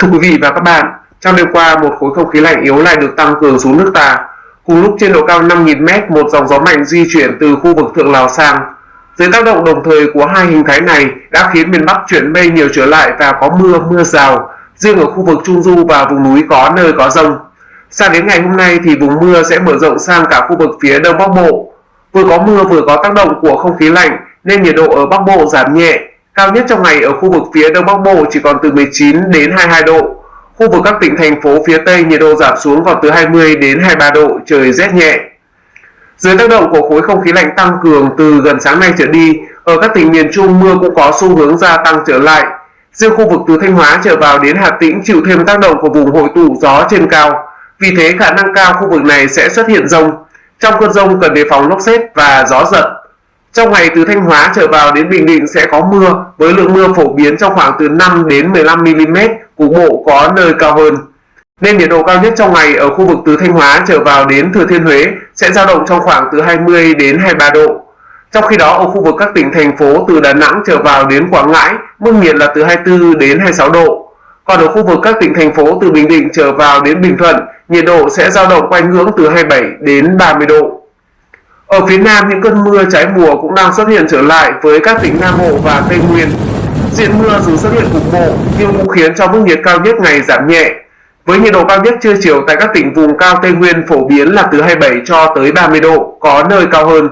Thưa quý vị và các bạn, trong đêm qua một khối không khí lạnh yếu lại được tăng cường xuống nước ta. Cùng lúc trên độ cao 5.000m, một dòng gió mạnh di chuyển từ khu vực Thượng Lào sang. Dưới tác động đồng thời của hai hình thái này đã khiến miền Bắc chuyển mây nhiều trở lại và có mưa, mưa rào. Riêng ở khu vực Trung Du và vùng núi có nơi có rông. Sang đến ngày hôm nay thì vùng mưa sẽ mở rộng sang cả khu vực phía Đông Bắc Bộ. Vừa có mưa vừa có tác động của không khí lạnh nên nhiệt độ ở Bắc Bộ giảm nhẹ, Cao nhất trong ngày ở khu vực phía Đông Bắc Bộ chỉ còn từ 19 đến 22 độ. Khu vực các tỉnh thành phố phía Tây nhiệt độ giảm xuống còn từ 20 đến 23 độ, trời rét nhẹ. Dưới tác động của khối không khí lạnh tăng cường từ gần sáng nay trở đi, ở các tỉnh miền Trung mưa cũng có xu hướng gia tăng trở lại. Riêng khu vực từ Thanh Hóa trở vào đến Hà Tĩnh chịu thêm tác động của vùng hội tụ gió trên cao. Vì thế khả năng cao khu vực này sẽ xuất hiện rông. Trong cơn rông cần đề phòng lốc xét và gió giật. Trong ngày từ Thanh Hóa trở vào đến Bình Định sẽ có mưa với lượng mưa phổ biến trong khoảng từ 5 đến 15 mm, cục bộ có nơi cao hơn. Nên nhiệt độ cao nhất trong ngày ở khu vực từ Thanh Hóa trở vào đến Thừa Thiên Huế sẽ dao động trong khoảng từ 20 đến 23 độ. Trong khi đó ở khu vực các tỉnh thành phố từ Đà Nẵng trở vào đến Quảng Ngãi, mức nhiệt là từ 24 đến 26 độ. Còn ở khu vực các tỉnh thành phố từ Bình Định trở vào đến Bình Thuận, nhiệt độ sẽ dao động quanh ngưỡng từ 27 đến 30 độ. Ở phía Nam, những cơn mưa trái mùa cũng đang xuất hiện trở lại với các tỉnh Nam Bộ và Tây Nguyên. Diện mưa dù xuất hiện cục bộ nhưng cũng khiến cho mức nhiệt cao nhất ngày giảm nhẹ. Với nhiệt độ cao nhất trưa chiều tại các tỉnh vùng cao Tây Nguyên phổ biến là từ 27 cho tới 30 độ, có nơi cao hơn.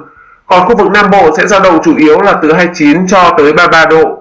Còn khu vực Nam Bộ sẽ dao động chủ yếu là từ 29 cho tới 33 độ.